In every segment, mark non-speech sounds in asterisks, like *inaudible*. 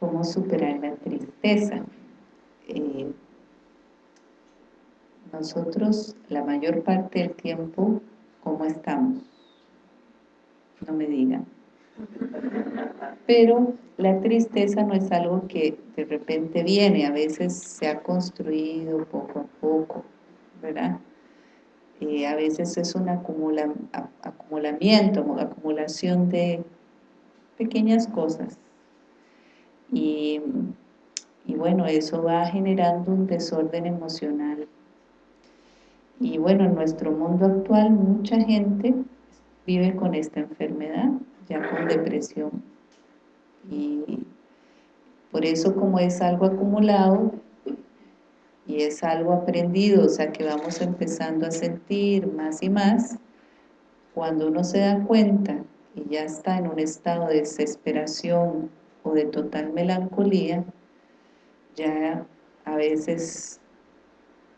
¿cómo superar la tristeza? Eh, nosotros la mayor parte del tiempo, ¿cómo estamos? No me digan. Pero la tristeza no es algo que de repente viene, a veces se ha construido poco a poco, ¿verdad? Eh, a veces es un acumula, acumulamiento, acumulación de pequeñas cosas. Y, y bueno, eso va generando un desorden emocional. Y bueno, en nuestro mundo actual mucha gente vive con esta enfermedad, ya con depresión. Y por eso como es algo acumulado y es algo aprendido, o sea que vamos empezando a sentir más y más, cuando uno se da cuenta y ya está en un estado de desesperación o de total melancolía, ya a veces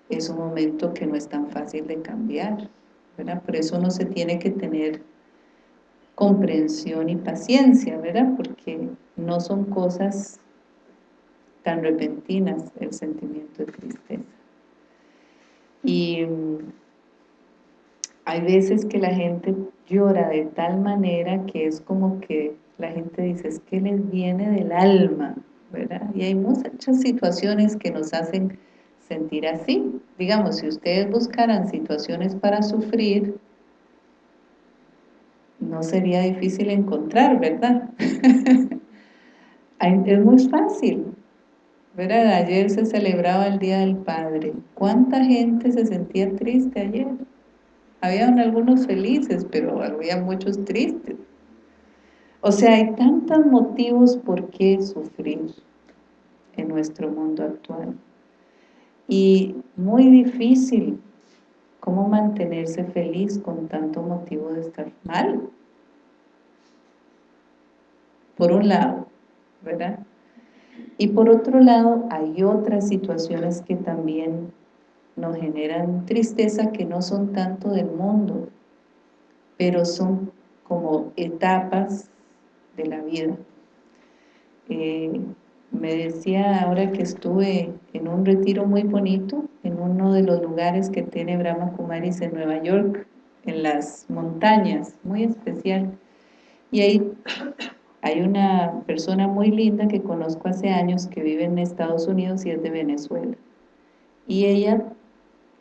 es un momento que no es tan fácil de cambiar, ¿verdad? Por eso uno se tiene que tener comprensión y paciencia, ¿verdad? Porque no son cosas tan repentinas el sentimiento de tristeza. Y mm, hay veces que la gente llora de tal manera que es como que la gente dice, es que les viene del alma, ¿verdad? Y hay muchas situaciones que nos hacen sentir así. Digamos, si ustedes buscaran situaciones para sufrir, no sería difícil encontrar, ¿verdad? *laughs* es muy fácil. ¿verdad? Ayer se celebraba el Día del Padre. ¿Cuánta gente se sentía triste ayer? Habían algunos felices, pero había muchos tristes. O sea, hay tantos motivos por qué sufrir en nuestro mundo actual. Y muy difícil cómo mantenerse feliz con tanto motivo de estar mal. Por un lado, ¿verdad? Y por otro lado, hay otras situaciones que también nos generan tristeza que no son tanto del mundo, pero son como etapas de la vida. Eh, me decía ahora que estuve en un retiro muy bonito, en uno de los lugares que tiene Brahma Kumaris en Nueva York, en las montañas, muy especial. Y ahí hay una persona muy linda que conozco hace años que vive en Estados Unidos y es de Venezuela. Y ella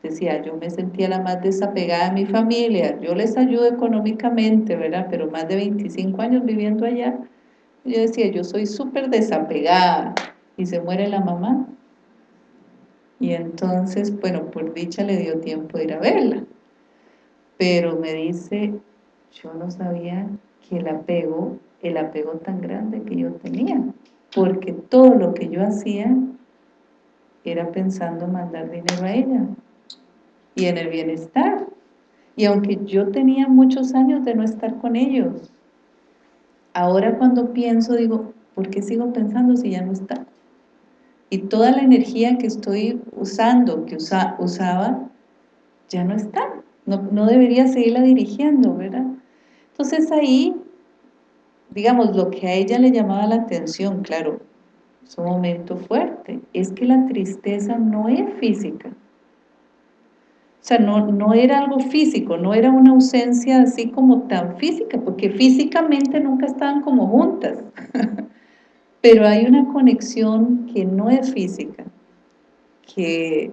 decía, yo me sentía la más desapegada de mi familia, yo les ayudo económicamente, ¿verdad? Pero más de 25 años viviendo allá, yo decía, yo soy súper desapegada, y se muere la mamá. Y entonces, bueno, por dicha le dio tiempo de ir a verla. Pero me dice, yo no sabía que el apego el apego tan grande que yo tenía, porque todo lo que yo hacía era pensando mandar dinero a ella y en el bienestar. Y aunque yo tenía muchos años de no estar con ellos, ahora cuando pienso digo, ¿por qué sigo pensando si ya no está? Y toda la energía que estoy usando, que usaba, ya no está. No, no debería seguirla dirigiendo, ¿verdad? Entonces ahí digamos, lo que a ella le llamaba la atención, claro, es un momento fuerte, es que la tristeza no es física. O sea, no, no era algo físico, no era una ausencia así como tan física, porque físicamente nunca estaban como juntas. *laughs* Pero hay una conexión que no es física, que,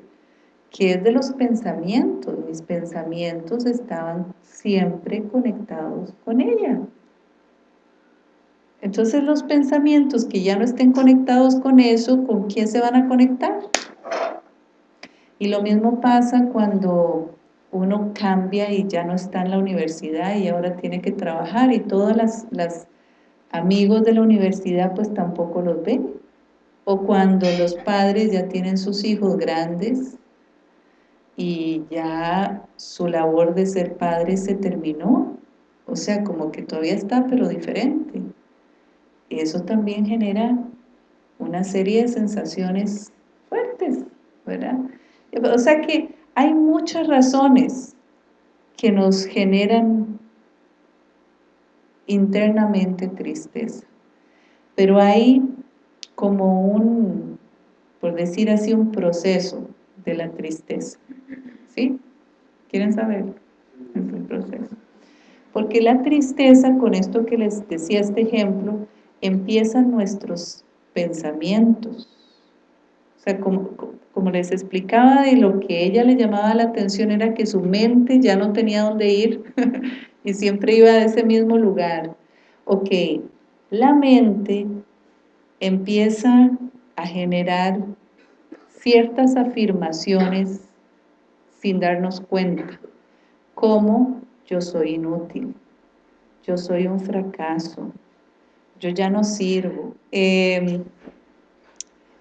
que es de los pensamientos. Mis pensamientos estaban siempre conectados con ella. Entonces los pensamientos que ya no estén conectados con eso, ¿con quién se van a conectar? Y lo mismo pasa cuando uno cambia y ya no está en la universidad y ahora tiene que trabajar y todos los amigos de la universidad pues tampoco los ven. O cuando los padres ya tienen sus hijos grandes y ya su labor de ser padre se terminó. O sea, como que todavía está, pero diferente eso también genera una serie de sensaciones fuertes, ¿verdad? O sea que hay muchas razones que nos generan internamente tristeza. Pero hay como un, por decir así, un proceso de la tristeza. ¿Sí? ¿Quieren saber? Es el proceso. Porque la tristeza, con esto que les decía este ejemplo, empiezan nuestros pensamientos. O sea, como, como les explicaba, de lo que ella le llamaba la atención era que su mente ya no tenía dónde ir *laughs* y siempre iba a ese mismo lugar. Ok, la mente empieza a generar ciertas afirmaciones sin darnos cuenta, como yo soy inútil, yo soy un fracaso, yo ya no sirvo. Em,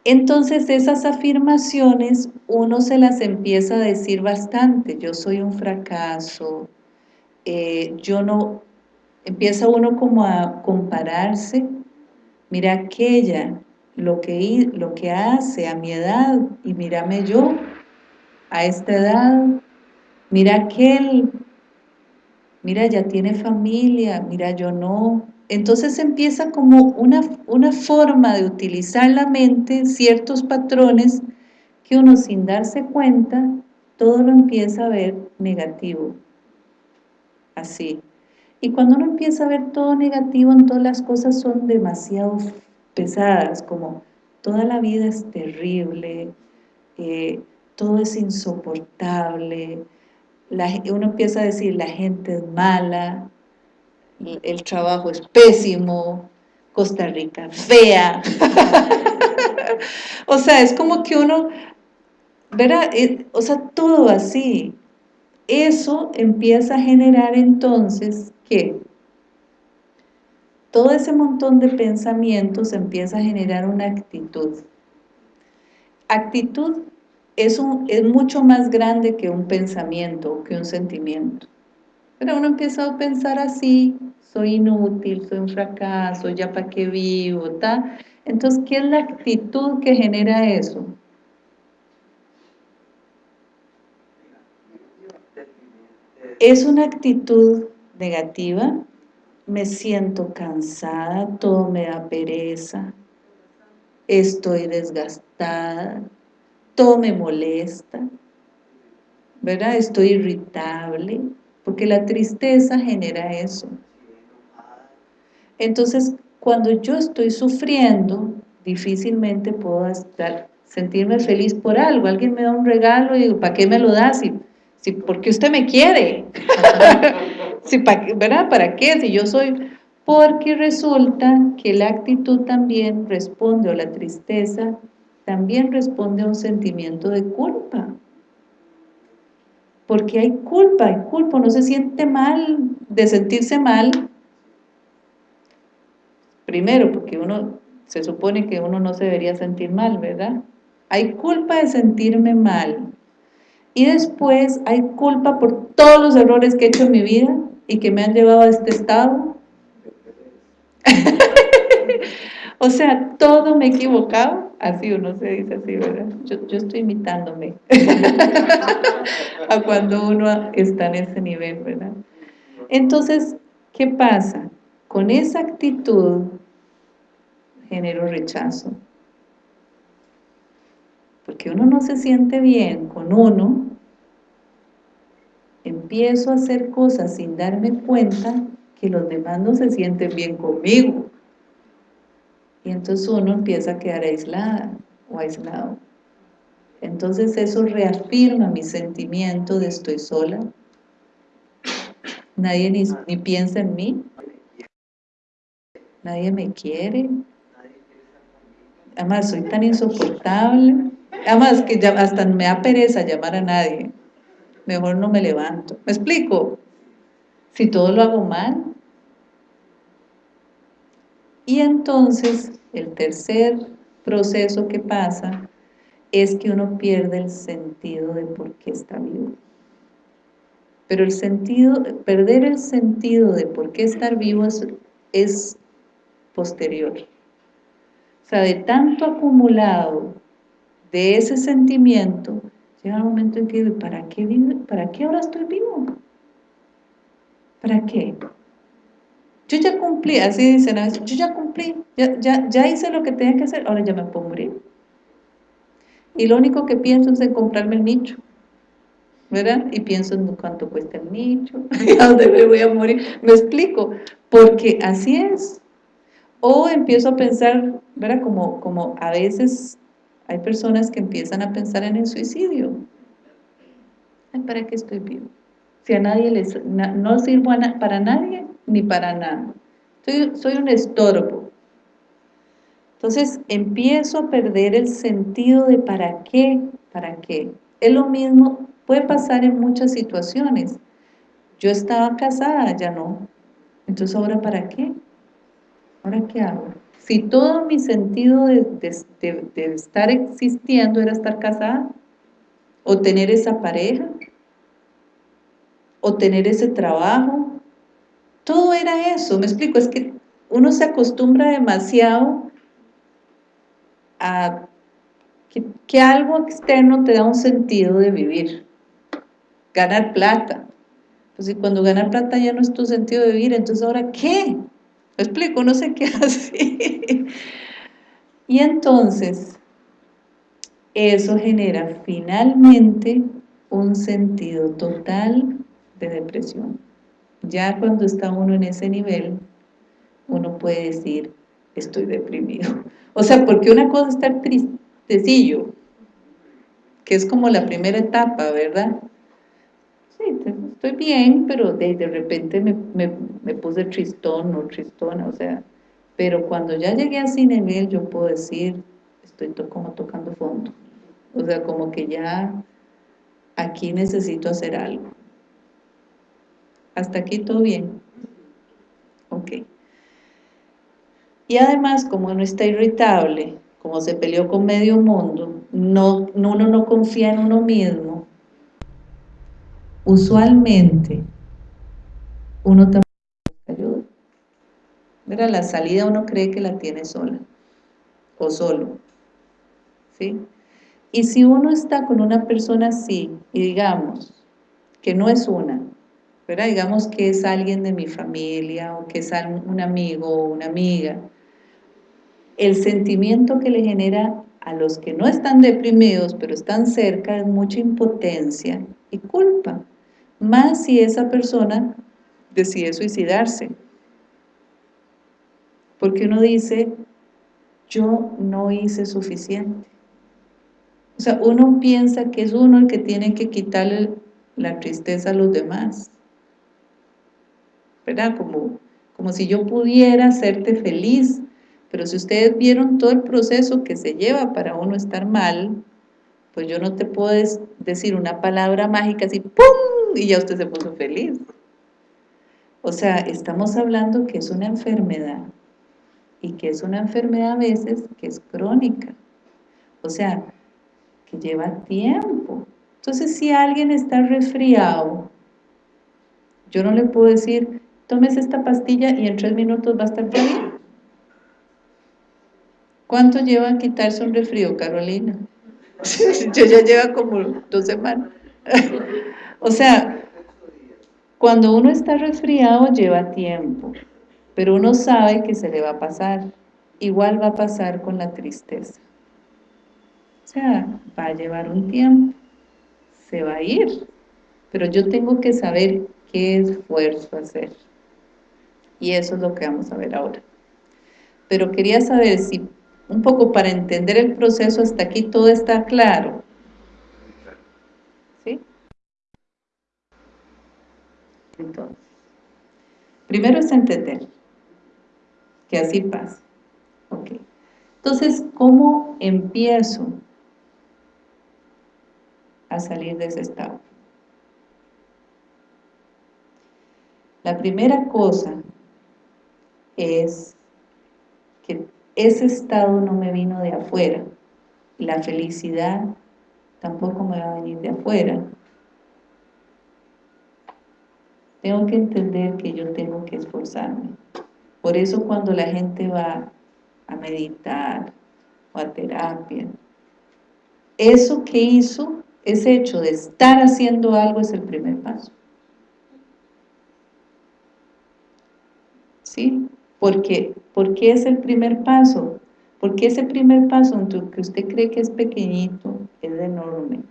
entonces esas afirmaciones uno se las empieza a decir bastante, yo soy un fracaso, eh, yo no, empieza uno como a compararse, mira aquella, lo que, lo que hace a mi edad y mírame yo a esta edad, mira aquel, mira ya tiene familia, mira yo no. Entonces empieza como una, una forma de utilizar la mente, ciertos patrones que uno sin darse cuenta, todo lo empieza a ver negativo. Así. Y cuando uno empieza a ver todo negativo, en todas las cosas son demasiado pesadas, como toda la vida es terrible, eh, todo es insoportable, uno empieza a decir la gente es mala, el trabajo es pésimo, Costa Rica fea. *laughs* o sea, es como que uno, ¿verdad? Eh, o sea, todo así. Eso empieza a generar entonces, ¿qué? Todo ese montón de pensamientos empieza a generar una actitud. Actitud es, un, es mucho más grande que un pensamiento, que un sentimiento. Pero uno empieza a pensar así, soy inútil, soy un fracaso, ya para qué vivo, ¿ta? Entonces, ¿qué es la actitud que genera eso? Es una actitud negativa, me siento cansada, todo me da pereza, estoy desgastada, todo me molesta, ¿verdad? Estoy irritable, porque la tristeza genera eso. Entonces, cuando yo estoy sufriendo, difícilmente puedo estar, sentirme feliz por algo. Alguien me da un regalo y digo, ¿para qué me lo da? Si, si, porque usted me quiere. *laughs* si, ¿Verdad? ¿Para qué? Si yo soy... Porque resulta que la actitud también responde, o la tristeza, también responde a un sentimiento de culpa. Porque hay culpa, hay culpa, no se siente mal de sentirse mal. Primero, porque uno, se supone que uno no se debería sentir mal, ¿verdad? Hay culpa de sentirme mal. Y después hay culpa por todos los errores que he hecho en mi vida y que me han llevado a este estado. *laughs* o sea, todo me he equivocado Así uno se dice así, ¿verdad? Yo, estoy imitándome *laughs* a cuando uno está en ese nivel, ¿verdad? Entonces, ¿qué pasa? Con esa actitud genero rechazo. Porque uno no se siente bien con uno, empiezo a hacer cosas sin darme cuenta que los demás no se sienten bien conmigo. Entonces uno empieza a quedar aislada o aislado. Entonces eso reafirma mi sentimiento de estoy sola. Nadie ni, piensa en mí. Nadie me quiere. Además, soy tan insoportable. Además, que ya hasta me da pereza llamar a nadie. Mejor no me levanto. ¿Me explico? Si todo lo hago mal, y entonces, el tercer proceso que pasa es que uno pierde el sentido de por qué está vivo. Pero el sentido, perder el sentido de por qué estar vivo es, posterior. O sea, de tanto acumulado de ese sentimiento, llega un momento en que, ¿para qué, vivo? ¿para qué ahora estoy vivo? ¿Para qué? Yo ya cumplí, así dicen a veces, yo ya cumplí, ya, ya, ya hice lo que tenía que hacer, ahora ya me puedo morir. Y lo único que pienso es en comprarme el nicho. ¿verdad? Y pienso en cuánto cuesta el nicho, *laughs* a dónde me voy a morir. Me explico, porque así es. O empiezo a pensar, ¿verdad? Como, como a veces hay personas que empiezan a pensar en el suicidio. ¿para qué estoy vivo? Si a nadie les, no sirvo para nadie ni para nada. Soy, soy un estorbo. Entonces empiezo a perder el sentido de para qué, para qué. Es lo mismo Puede pasar en muchas situaciones. Yo estaba casada, ya no. Entonces, ¿ahora para qué? ¿Ahora qué hago? Si todo mi sentido de, estar existiendo era estar casada, o tener esa pareja, o tener ese trabajo, todo era eso, me explico, es que uno se acostumbra demasiado a que, algo externo te da un sentido de vivir ganar plata. Pues si cuando ganar plata ya no es tu sentido de vivir, entonces ¿ahora qué? ¿Me explico? No sé qué *laughs* así. y entonces, eso genera finalmente un sentido total de depresión. Ya cuando está uno en ese nivel, uno puede decir, estoy deprimido. *laughs* O sea, porque una cosa es estar tristecillo, que es como la primera etapa, ¿verdad? sí, estoy bien, pero de, de repente me, me, puse tristón o tristona, o sea, pero cuando ya llegué a nivel yo puedo decir, estoy como tocando fondo, o sea, como que ya aquí necesito hacer algo. Hasta aquí todo bien. Ok. Y además, como uno está irritable, como se peleó con medio mundo, no, uno no confía en uno mismo, usualmente uno también ayuda. Mira, la salida uno cree que la tiene sola o solo. ¿Sí? Y si uno está con una persona así, y digamos que no es una, ¿verdad? digamos que es alguien de mi familia o que es un amigo o una amiga, el sentimiento que le genera a los que no están deprimidos pero están cerca es mucha impotencia y culpa más si esa persona decide suicidarse. Porque uno dice, yo no hice suficiente. O sea, uno piensa que es uno el que tiene que quitarle la tristeza a los demás. ¿Verdad? Como, como si yo pudiera hacerte feliz. Pero si ustedes vieron todo el proceso que se lleva para uno estar mal, pues yo no te puedo decir una palabra mágica así, ¡pum! y ya usted se puso feliz. O sea, estamos hablando que es una enfermedad y que es una enfermedad a veces que es crónica. O sea, que lleva tiempo. Entonces, si alguien está resfriado, yo no le puedo decir, tomes esta pastilla y en tres minutos va a estar bien. ¿Cuánto lleva a quitarse un resfrío, Carolina? yo ya lleva como dos semanas. *laughs* O sea, cuando uno está resfriado lleva tiempo, pero uno sabe que se le va a pasar. Igual va a pasar con la tristeza. O sea, va a llevar un tiempo, se va a ir, pero yo tengo que saber qué esfuerzo hacer. Y eso es lo que vamos a ver ahora. Pero quería saber si, un poco para entender el proceso, hasta aquí todo está claro. Entonces, primero es entender que así pasa. Ok. Entonces, ¿cómo empiezo a salir de ese estado? La primera cosa es que ese estado no me vino de afuera. La felicidad tampoco me va a venir de afuera. Tengo que entender que yo tengo que esforzarme. Por eso cuando la gente va a meditar o a terapia, eso que hizo, ese hecho de estar haciendo algo es el primer paso. ¿Sí? Porque, ¿Por qué es el primer paso? Porque ese primer paso, que usted cree que es pequeñito, es enorme.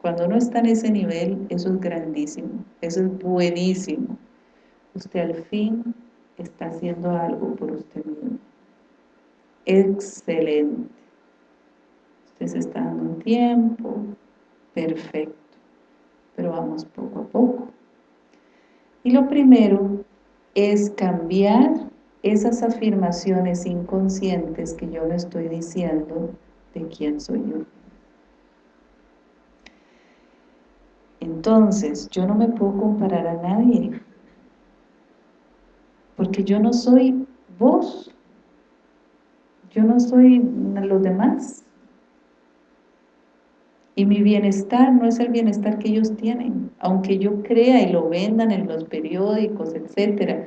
Cuando uno está en ese nivel, eso es grandísimo, eso es buenísimo. Usted al fin está haciendo algo por usted mismo. Excelente. Usted se está dando un tiempo, perfecto. Pero vamos poco a poco. Y lo primero es cambiar esas afirmaciones inconscientes que yo me estoy diciendo de quién soy yo. Entonces, yo no me puedo comparar a nadie, porque yo no soy vos, yo no soy los demás. Y mi bienestar no es el bienestar que ellos tienen, aunque yo crea y lo vendan en los periódicos, etcétera,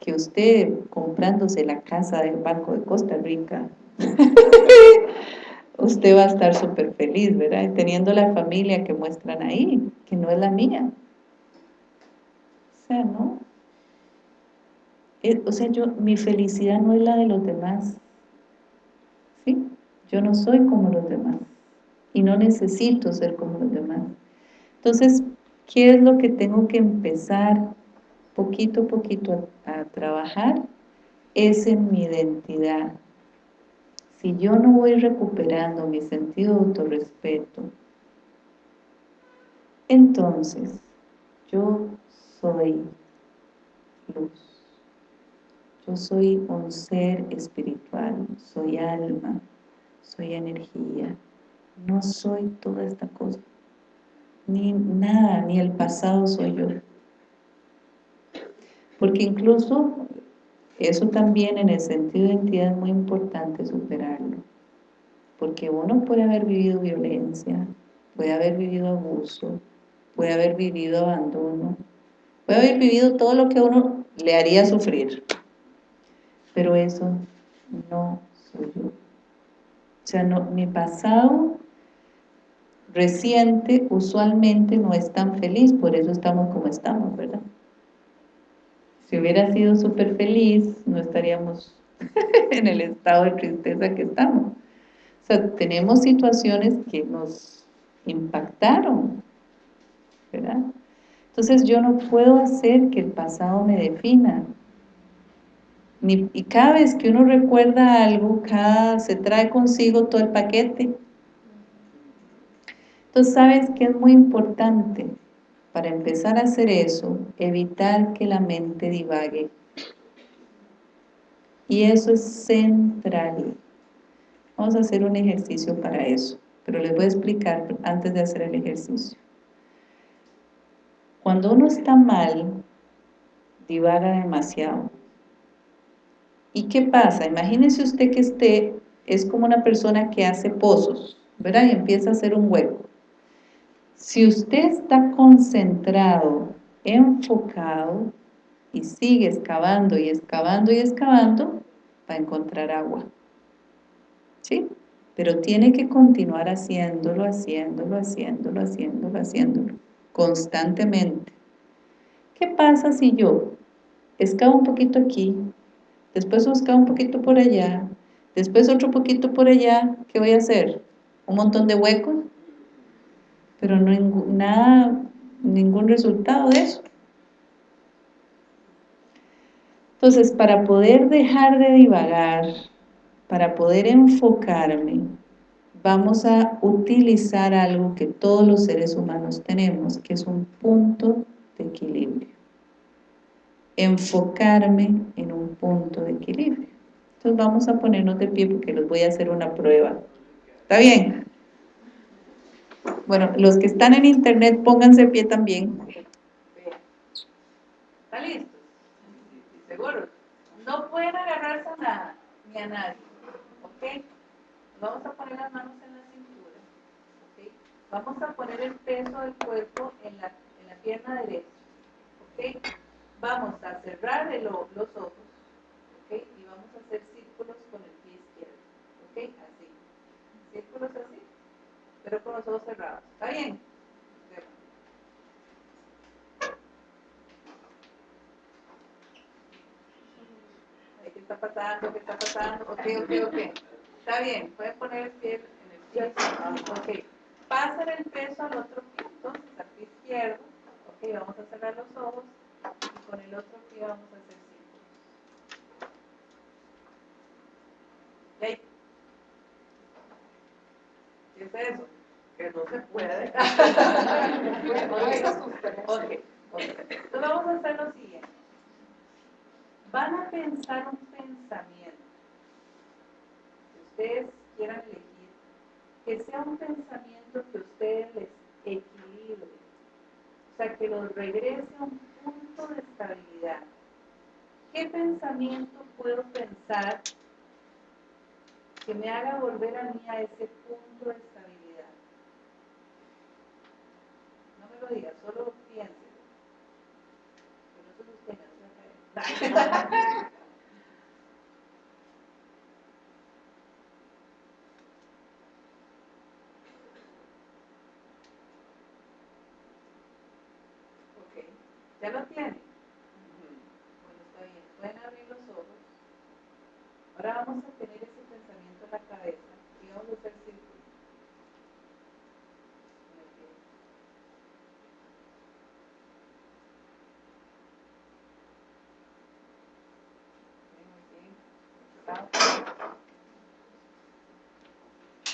que usted comprándose la casa del Banco de Costa Rica *laughs* usted va a estar súper feliz, ¿verdad? teniendo la familia que muestran ahí, que no es la mía. O sea, ¿no? Eh, o sea, yo, mi felicidad no es la de los demás. ¿Sí? Yo no soy como los demás. Y no necesito ser como los demás. Entonces, ¿qué es lo que tengo que empezar poquito a poquito a, trabajar? Es en mi identidad si yo no voy recuperando mi sentido de autorrespeto, entonces yo soy luz. Yo soy un ser espiritual, soy alma, soy energía. No soy toda esta cosa. Ni nada, ni el pasado soy yo. Porque incluso eso también en el sentido de identidad es muy importante superarlo. Porque uno puede haber vivido violencia, puede haber vivido abuso, puede haber vivido abandono, puede haber vivido todo lo que uno le haría sufrir. Pero eso no soy yo. O sea, no, mi pasado reciente usualmente no es tan feliz, por eso estamos como estamos, ¿verdad? Si hubiera sido súper feliz, no estaríamos *laughs* en el estado de tristeza que estamos. O sea, tenemos situaciones que nos impactaron, ¿verdad? Entonces yo no puedo hacer que el pasado me defina. y cada vez que uno recuerda algo, cada, se trae consigo todo el paquete. Entonces, ¿sabes qué es muy importante? Para empezar a hacer eso, evitar que la mente divague. Y eso es central. Vamos a hacer un ejercicio para eso, pero les voy a explicar antes de hacer el ejercicio. Cuando uno está mal, divaga demasiado. ¿Y qué pasa? Imagínese usted que esté, es como una persona que hace pozos, ¿verdad? Y empieza a hacer un hueco. Si usted está concentrado, enfocado y sigue excavando y excavando y excavando, va a encontrar agua. ¿Sí? Pero tiene que continuar haciéndolo, haciéndolo, haciéndolo, haciéndolo, haciéndolo, constantemente. ¿Qué pasa si yo excavo un poquito aquí, después excavo un poquito por allá, después otro poquito por allá, ¿qué voy a hacer? ¿Un montón de huecos? Pero no nada, ningún resultado de eso. Entonces, para poder dejar de divagar, para poder enfocarme, vamos a utilizar algo que todos los seres humanos tenemos, que es un punto de equilibrio. Enfocarme en un punto de equilibrio. Entonces vamos a ponernos de pie porque les voy a hacer una prueba. ¿Está bien? Bueno, los que están en internet, pónganse pie también. ¿Está listo? ¿Seguro? No pueden agarrarse a nada, ni a nadie. ¿Ok? Vamos a poner las manos en la cintura. ¿Ok? Vamos a poner el peso del cuerpo en la, en la pierna derecha. ¿Ok? Vamos a cerrar los ojos. ¿Ok? Y vamos a hacer círculos con el pie izquierdo. ¿Ok? Así. Círculos así pero con los ojos cerrados. ¿Está bien? pasando? ¿Qué está pasando? Ok, ok, ok. Está bien, pueden poner el pie en el piso. Ok. Pasan el peso al otro pie, entonces al pie izquierdo. Ok, vamos a cerrar los ojos y con el otro pie vamos a hacer círculos. ¿Qué es eso? Que no se puede. *laughs* Entonces vamos a hacer lo siguiente. Van a pensar un pensamiento. Si ustedes quieran elegir, que sea un pensamiento que ustedes les equilibre. O sea, que los regrese a un punto de estabilidad. ¿Qué pensamiento puedo pensar que me haga volver a mí a ese punto de estabilidad? No me diga, solo piénselo. Que no se los *laughs* tenga, ¿Ya lo tienen? Bueno, está bien. Pueden abrir los ojos. Ahora vamos a tener ese pensamiento en la cabeza y vamos a hacer círculos.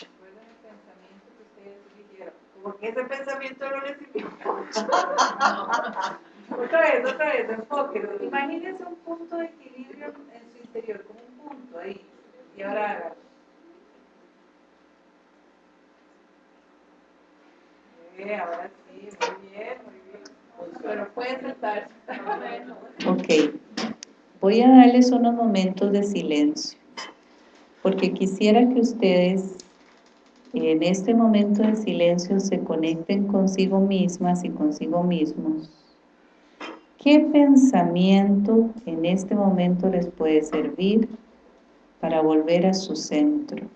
Recuerden el pensamiento que ustedes dijeron. Porque ese pensamiento no les sirvió. *laughs* Otra vez, otra vez, enfoque. Imagínense un punto de equilibrio en su interior, como un punto ahí. Y ahora hágalo. ahora sí, muy bien, muy bien. Pero pueden sentarse. Ok. Voy a darles unos momentos de silencio. Porque quisiera que ustedes en este momento de silencio se conecten consigo mismas y consigo mismos ¿Qué pensamiento en este momento les puede servir para volver a su centro?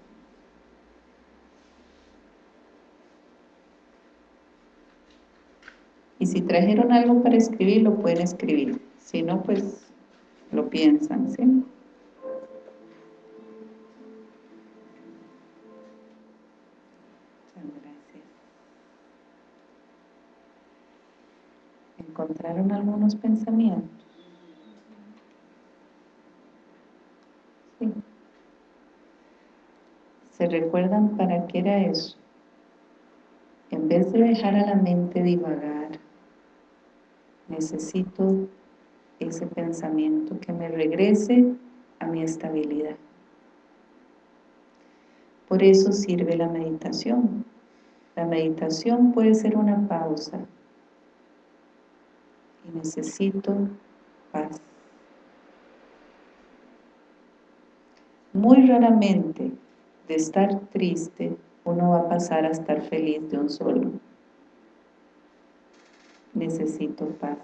Y si trajeron algo para escribir, lo pueden escribir. Si no, pues lo piensan, ¿sí? Algunos pensamientos. ¿Se recuerdan para qué era eso? En vez de dejar a la mente divagar, necesito ese pensamiento que me regrese a mi estabilidad. Por eso sirve la meditación. La meditación puede ser una pausa y necesito paz. Muy raramente de estar triste uno va a pasar a estar feliz de un solo. Necesito paz.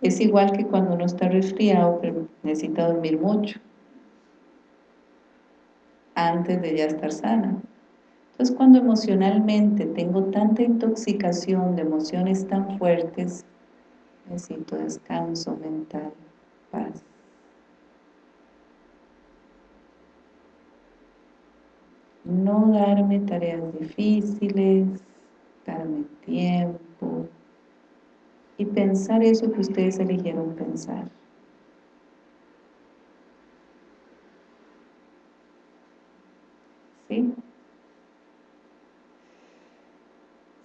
Es igual que cuando uno está resfriado, pero necesita dormir mucho antes de ya estar sana. Entonces cuando emocionalmente tengo tanta intoxicación de emociones tan fuertes, necesito descanso mental, paz. No darme tareas difíciles, darme tiempo y pensar eso que ustedes eligieron pensar. ¿Sí?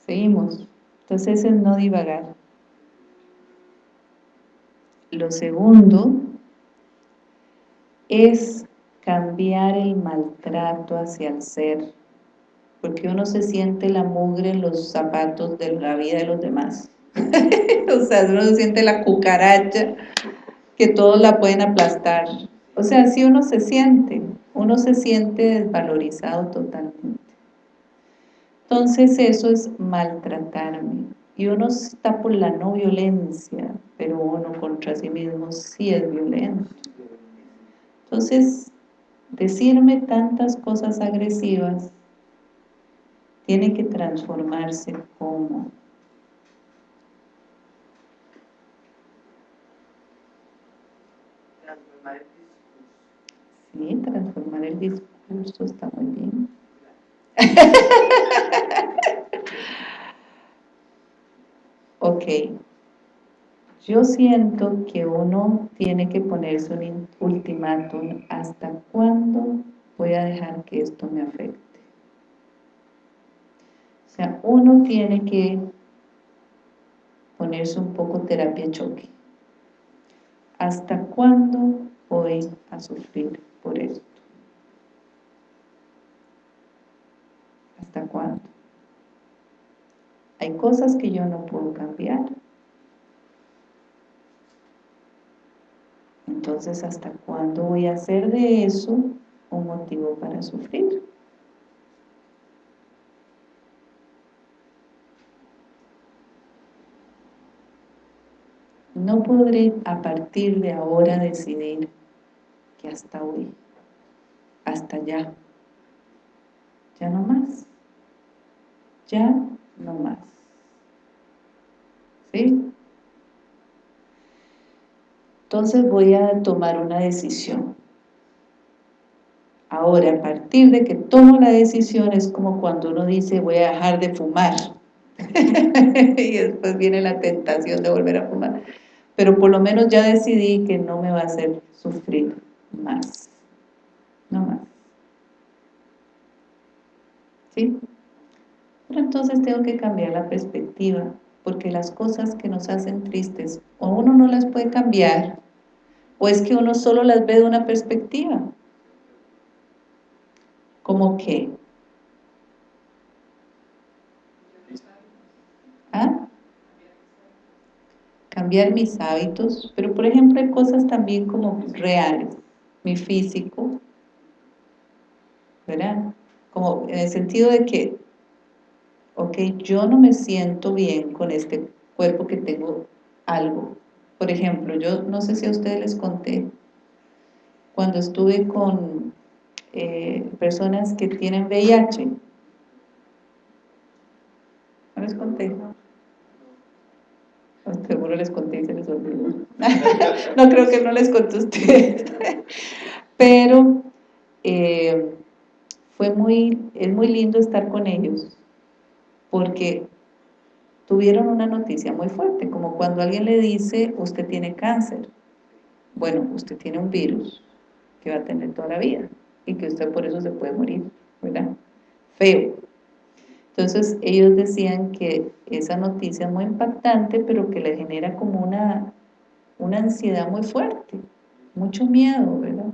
Seguimos. Entonces es no divagar. Lo segundo es cambiar el maltrato hacia el ser, porque uno se siente la mugre en los zapatos de la vida de los demás. *laughs* o sea, uno se siente la cucaracha que todos la pueden aplastar. O sea, si uno se siente, uno se siente desvalorizado totalmente. Entonces eso es maltratarme. Y uno está por la no violencia, pero uno contra sí mismo sí es violento. Entonces, decirme tantas cosas agresivas tiene que transformarse como transformar el discurso. Sí, transformar el discurso está muy bien. *laughs* ok. Yo siento que uno tiene que ponerse un ultimátum hasta cuándo voy a dejar que esto me afecte. O sea, uno tiene que ponerse un poco terapia choque. ¿Hasta cuándo voy a sufrir por esto? ¿Hasta cuándo? Hay cosas que yo no puedo cambiar. Entonces, ¿hasta cuándo voy a hacer de eso un motivo para sufrir? No podré a partir de ahora decidir que hasta hoy, hasta ya, ya no más, ya no más. ¿Sí? Entonces voy a tomar una decisión. Ahora, a partir de que tomo la decisión, es como cuando uno dice, voy a dejar de fumar. *laughs* y después viene la tentación de volver a fumar. Pero por lo menos ya decidí que no me va a hacer sufrir más. No más. ¿Sí? Pero entonces tengo que cambiar la perspectiva, porque las cosas que nos hacen tristes, o uno no las puede cambiar, ¿O es que uno solo las ve de una perspectiva? ¿Cómo qué? ¿Ah? Cambiar mis hábitos, pero por ejemplo hay cosas también como reales, mi físico, ¿verdad? Como en el sentido de que, ok, yo no me siento bien con este cuerpo que tengo algo, por ejemplo, yo no sé si a ustedes les conté, cuando estuve con eh, personas que tienen VIH, ¿no les conté? Seguro les conté y se les olvidó. *laughs* no creo que no les conté a ustedes. *laughs* Pero eh, fue muy, es muy lindo estar con ellos, porque tuvieron una noticia muy fuerte, como cuando alguien le dice, usted tiene cáncer. Bueno, usted tiene un virus que va a tener toda la vida y que usted por eso se puede morir, ¿verdad? Feo. Entonces ellos decían que esa noticia es muy impactante, pero que le genera como una, una ansiedad muy fuerte, mucho miedo, ¿verdad?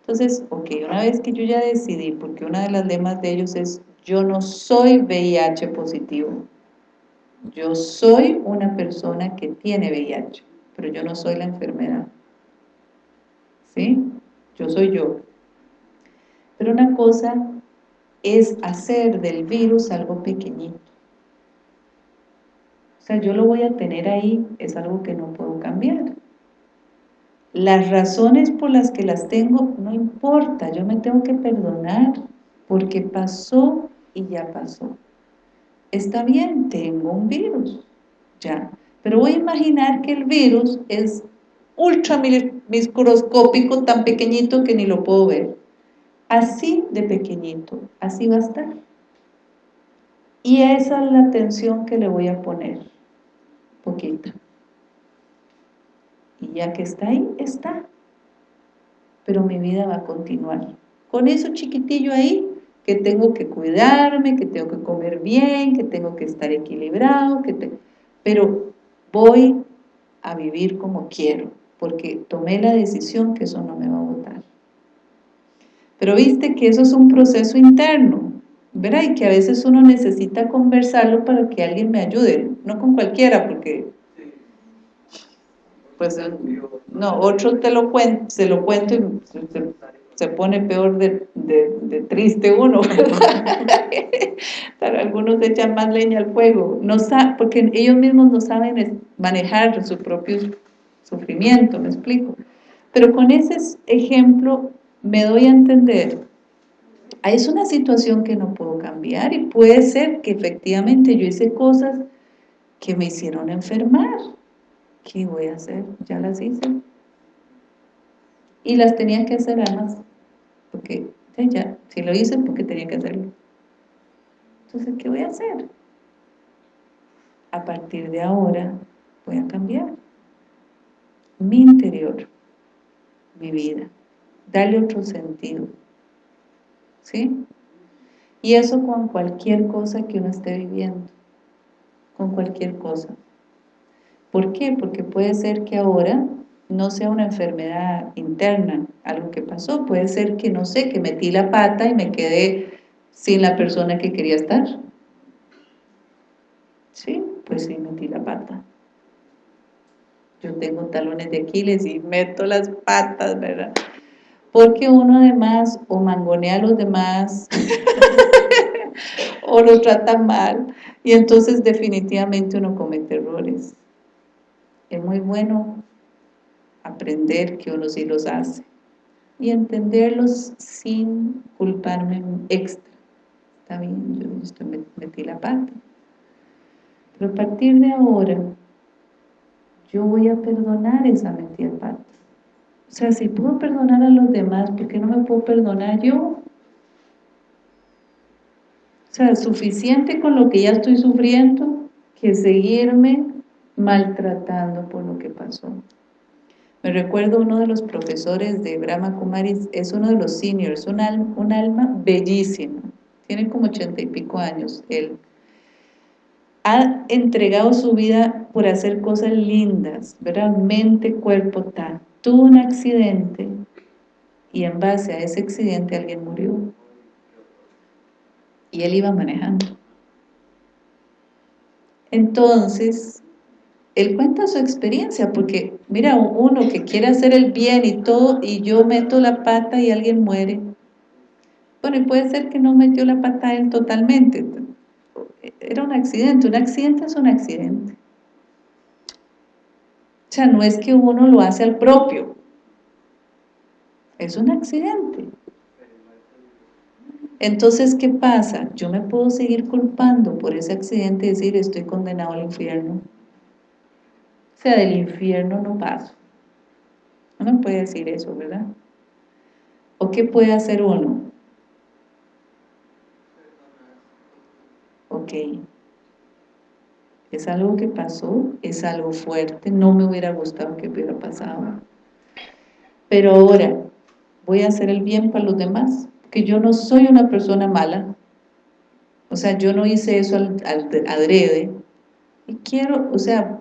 Entonces, ok, una vez que yo ya decidí, porque una de las lemas de ellos es, yo no soy VIH positivo, yo soy una persona que tiene VIH, pero yo no soy la enfermedad. ¿Sí? Yo soy yo. Pero una cosa es hacer del virus algo pequeñito. O sea, yo lo voy a tener ahí, es algo que no puedo cambiar. Las razones por las que las tengo, no importa, yo me tengo que perdonar, porque pasó y ya pasó está bien, tengo un virus, ya. Pero voy a imaginar que el virus es ultra microscópico, tan pequeñito que ni lo puedo ver. Así de pequeñito, así va a estar. Y esa es la atención que le voy a poner, poquita. Y ya que está ahí, está. Pero mi vida va a continuar. Con eso chiquitillo ahí, que tengo que cuidarme, que tengo que comer bien, que tengo que estar equilibrado, que pero voy a vivir como quiero, porque tomé la decisión que eso no me va a votar. Pero viste que eso es un proceso interno, ¿verdad? Y que a veces uno necesita conversarlo para que alguien me ayude, no con cualquiera, porque pues no, otro te lo cuento, se lo cuento y se pone peor de, triste uno, algunos echan más leña al fuego, no porque ellos mismos no saben manejar su propio sufrimiento, me explico. Pero con ese ejemplo me doy a entender, es una situación que no puedo cambiar y puede ser que efectivamente yo hice cosas que me hicieron enfermar. ¿Qué voy a hacer? Ya las hice y las tenía que hacer además, porque ya, si lo hice, porque tenía que hacerlo. Entonces, ¿qué voy a hacer? A partir de ahora voy a cambiar mi interior, mi vida, darle otro sentido, ¿sí? Y eso con cualquier cosa que uno esté viviendo, con cualquier cosa. ¿Por qué? Porque puede ser que ahora no sea una enfermedad interna, algo que pasó, puede ser que, no sé, que metí la pata y me quedé sin la persona que quería estar. Sí, pues sí, metí la pata. Yo tengo talones de Aquiles y meto las patas, ¿verdad? Porque uno además o mangonea a los demás *laughs* o lo trata mal y entonces definitivamente uno comete errores. Es muy bueno aprender que uno sí los hace y entenderlos sin culparme extra. Está bien, yo estoy, metí la pata. Pero a partir de ahora, yo voy a perdonar esa metida pata. O sea, si puedo perdonar a los demás, ¿por qué no me puedo perdonar yo? O sea, suficiente con lo que ya estoy sufriendo que seguirme maltratando por lo que pasó. Me recuerdo uno de los profesores de Brahma Kumaris, es uno de los seniors, un alma, un alma bellísima, tiene como ochenta y pico años, él ha entregado su vida por hacer cosas lindas, ¿verdad? Mente, cuerpo, tal. Tuvo un accidente y en base a ese accidente alguien murió. Y él iba manejando. Entonces, él cuenta su experiencia, porque mira, uno que quiere hacer el bien y todo, y yo meto la pata y alguien muere. Bueno, y puede ser que no metió la pata él totalmente. Era un accidente, un accidente es un accidente. O sea, no es que uno lo hace al propio. Es un accidente. Entonces, ¿qué pasa? Yo me puedo seguir culpando por ese accidente y decir, estoy condenado al infierno del infierno no paso. Uno puede decir eso, ¿verdad? ¿O qué puede hacer uno? Ok. Es algo que pasó, es algo fuerte, no me hubiera gustado que hubiera pasado. Pero ahora, voy a hacer el bien para los demás, que yo no soy una persona mala. O sea, yo no hice eso al, al adrede. Y quiero, o sea,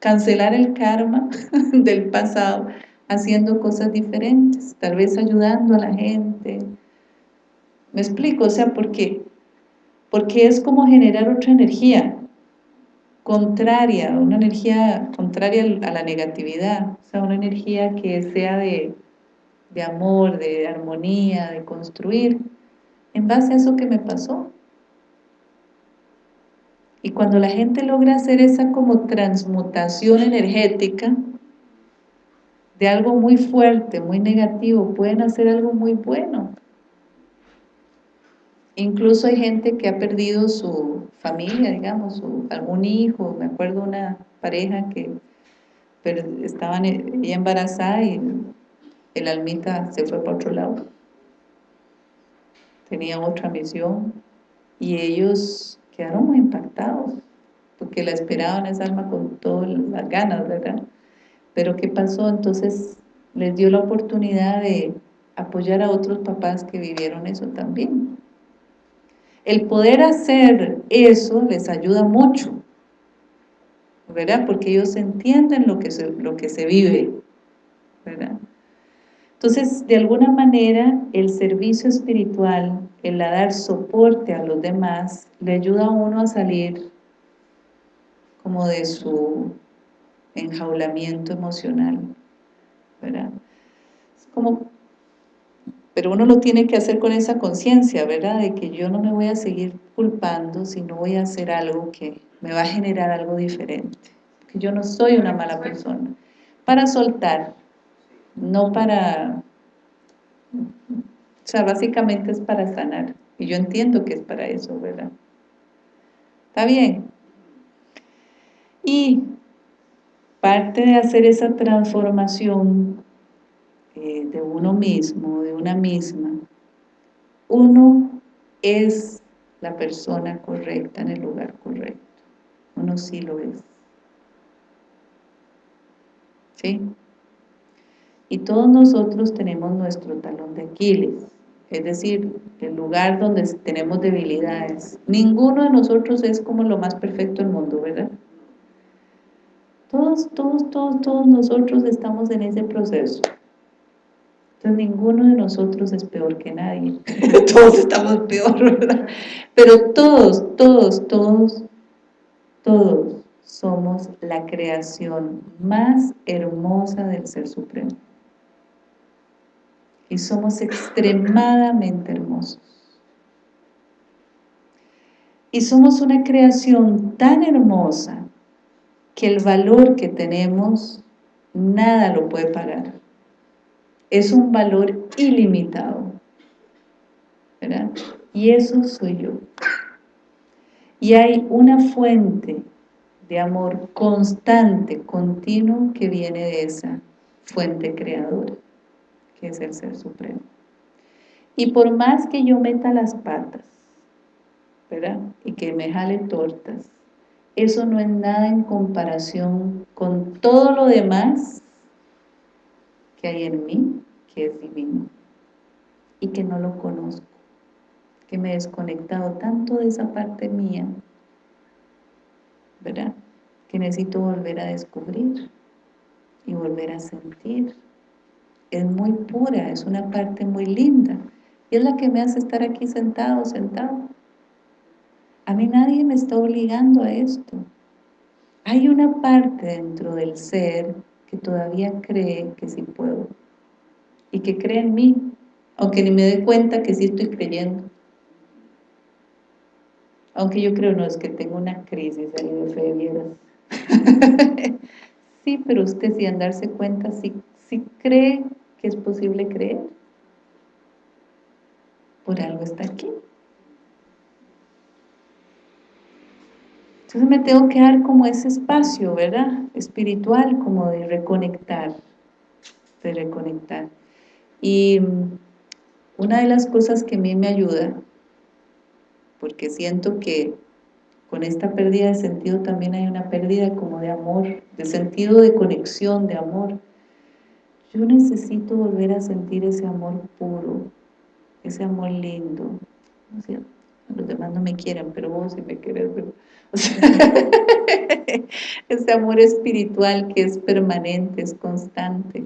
cancelar el karma *laughs* del pasado haciendo cosas diferentes, tal vez ayudando a la gente. ¿Me explico? O sea, ¿por qué? Porque es como generar otra energía contraria, una energía contraria a la negatividad, o sea, una energía que sea de, de amor, de armonía, de construir, en base a eso que me pasó. Y cuando la gente logra hacer esa como transmutación energética de algo muy fuerte, muy negativo, pueden hacer algo muy bueno. Incluso hay gente que ha perdido su familia, digamos, algún hijo. Me acuerdo una pareja que estaban ella embarazada y el almita se fue para otro lado. Tenía otra misión y ellos quedaron muy impactados, porque la esperaban esa alma con todas las ganas, ¿verdad? Pero ¿qué pasó? Entonces les dio la oportunidad de apoyar a otros papás que vivieron eso también. El poder hacer eso les ayuda mucho, ¿verdad? Porque ellos entienden lo que se, lo que se vive, ¿verdad? Entonces, de alguna manera, el servicio espiritual, el dar soporte a los demás, le ayuda a uno a salir como de su enjaulamiento emocional, ¿verdad? como, pero uno lo tiene que hacer con esa conciencia, ¿verdad? De que yo no me voy a seguir culpando si no voy a hacer algo que me va a generar algo diferente. Que yo no soy una mala persona. Para soltar, no para... O sea, básicamente es para sanar. Y yo entiendo que es para eso, ¿verdad? ¿Está bien? Y parte de hacer esa transformación eh, de uno mismo, de una misma, uno es la persona correcta en el lugar correcto. Uno sí lo es. ¿Sí? Y todos nosotros tenemos nuestro talón de Aquiles, es decir, el lugar donde tenemos debilidades. Ninguno de nosotros es como lo más perfecto del mundo, ¿verdad? Todos, todos, todos, todos nosotros estamos en ese proceso. Entonces ninguno de nosotros es peor que nadie. *laughs* todos estamos peor, ¿verdad? Pero todos, todos, todos, todos somos la creación más hermosa del Ser Supremo. Y somos extremadamente hermosos. Y somos una creación tan hermosa que el valor que tenemos, nada lo puede pagar. Es un valor ilimitado. ¿verdad? Y eso soy yo. Y hay una fuente de amor constante, continuo, que viene de esa fuente creadora, que es el Ser Supremo. Y por más que yo meta las patas, ¿verdad? Y que me jale tortas, eso no es nada en comparación con todo lo demás que hay en mí, que es divino, y que no lo conozco, que me he desconectado tanto de esa parte mía, ¿verdad? Que necesito volver a descubrir y volver a sentir. Es muy pura, es una parte muy linda, y es la que me hace estar aquí sentado, sentado a mí nadie me está obligando a esto. Hay una parte dentro del ser que todavía cree que sí puedo. Y que cree en mí, aunque ni me dé cuenta que sí estoy creyendo. Aunque yo creo, no, es que tengo una crisis ahí de fe, vieras. *laughs* sí, pero usted sin darse cuenta, sí, sí cree es posible creer. Por algo está aquí. Entonces me tengo que dar como ese espacio, ¿verdad? Espiritual, como de reconectar, de reconectar. Y una de las cosas que a mí me ayuda, porque siento que con esta pérdida de sentido también hay una pérdida como de amor, de sentido de conexión, de amor. Yo necesito volver a sentir ese amor puro, ese amor lindo. los demás no me quieren, pero vos si me quieres, *laughs* *laughs* ese amor espiritual que es permanente, es constante.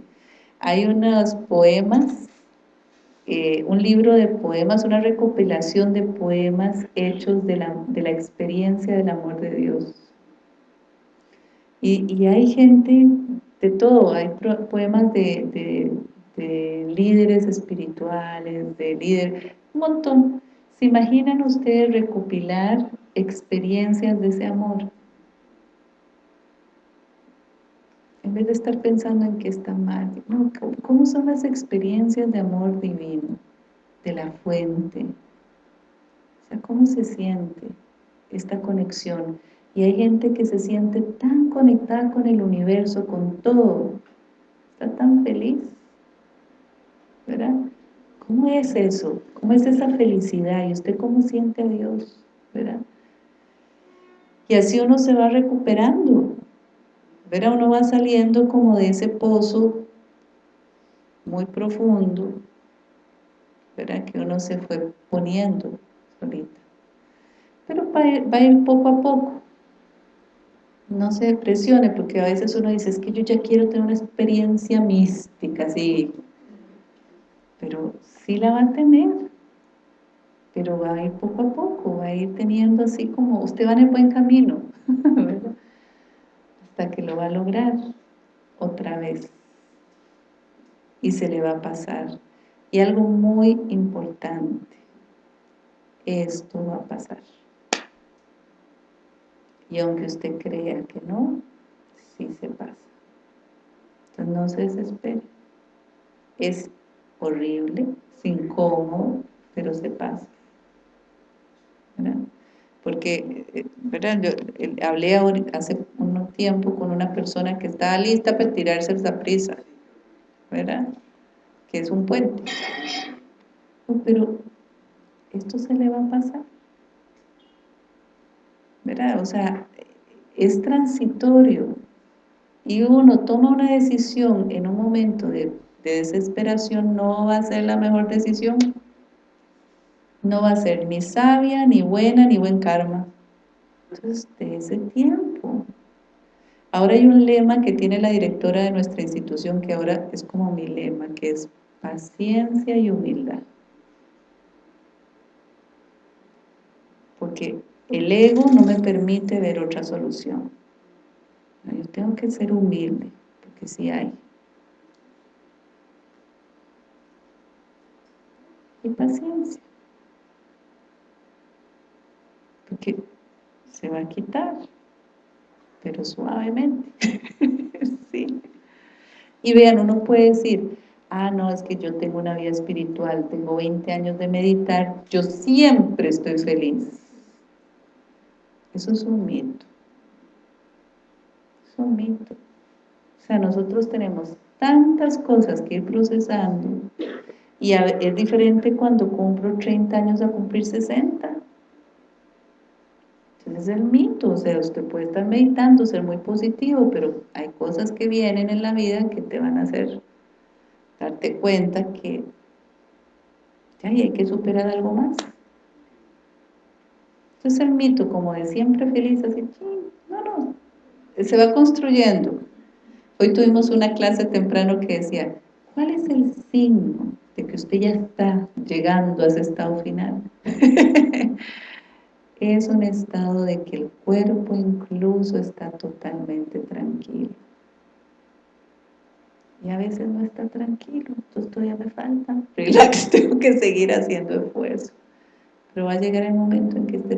Hay unos poemas, eh, un libro de poemas, una recopilación de poemas hechos de la, experiencia del amor de Dios. Y, hay gente de todo, hay poemas de, de líderes espirituales, de líderes, un montón. ¿Se imaginan ustedes recopilar experiencias de ese amor. En vez de estar pensando en que está mal, ¿cómo son las experiencias de amor divino? De la fuente. O sea, ¿cómo se siente esta conexión? Y hay gente que se siente tan conectada con el universo, con todo. Está tan feliz. ¿Verdad? ¿Cómo es eso? ¿Cómo es esa felicidad? ¿Y usted cómo siente a Dios? ¿Verdad? Y así uno se va recuperando. ¿verdad? Uno va saliendo como de ese pozo muy profundo, ¿verdad? Que uno se fue poniendo solita. Pero va a, ir, poco a poco. No se presione, porque a veces uno dice, es que yo ya quiero tener una experiencia mística, sí. Pero sí la va a tener pero va a ir poco a poco, va a ir teniendo así como, usted va en el buen camino, *laughs* hasta que lo va a lograr otra vez y se le va a pasar. Y algo muy importante, esto va a pasar. Y aunque usted crea que no, sí se pasa. Entonces no se desespere. Es horrible, es incómodo, pero se pasa. Porque, eh, ¿verdad? Yo hablé hace un tiempo con una persona que estaba lista para tirarse esa prisa, ¿verdad? que es un puente. pero esto se le va a pasar. ¿Verdad? O sea, es transitorio. Y uno toma una decisión en un momento de, de desesperación, no va a ser la mejor decisión. No va a ser ni sabia, ni buena, ni buen karma. Entonces, de ese tiempo. Ahora hay un lema que tiene la directora de nuestra institución, que ahora es como mi lema, que es paciencia y humildad. Porque el ego no me permite ver otra solución. Yo tengo que ser humilde, porque sí hay. Y paciencia. Porque se va a quitar, pero suavemente. *laughs* sí. Y vean, uno puede decir, ah, no, es que yo tengo una vida espiritual, tengo 20 años de meditar, yo siempre estoy feliz. Eso es un mito. Es un mito. O sea, nosotros tenemos tantas cosas que ir procesando y es diferente cuando cumplo 30 años a cumplir 60 es el mito, o sea, usted puede estar meditando, ser muy positivo, pero hay cosas que vienen en la vida que te van a hacer darte cuenta que ya hay que superar algo más. Es el mito, como de siempre feliz, así, no, no, se va construyendo. Hoy tuvimos una clase temprano que decía, ¿cuál es el signo de que usted ya está llegando a ese estado final? *laughs* es un estado de que el cuerpo incluso está totalmente tranquilo. Y a veces no está tranquilo, entonces todavía me falta. *laughs* Relax, tengo que seguir haciendo esfuerzo. Pero va a llegar el momento en que esté